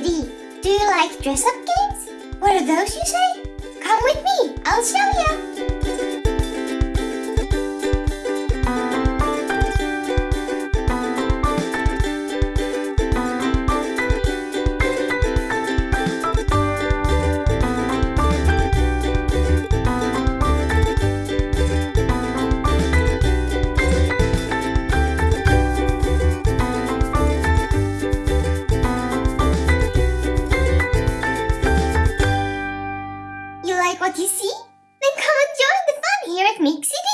Do you like dress-up games? What are those you say? Come with me, I'll show you. like what you see? Then come and join the fun here at Mixie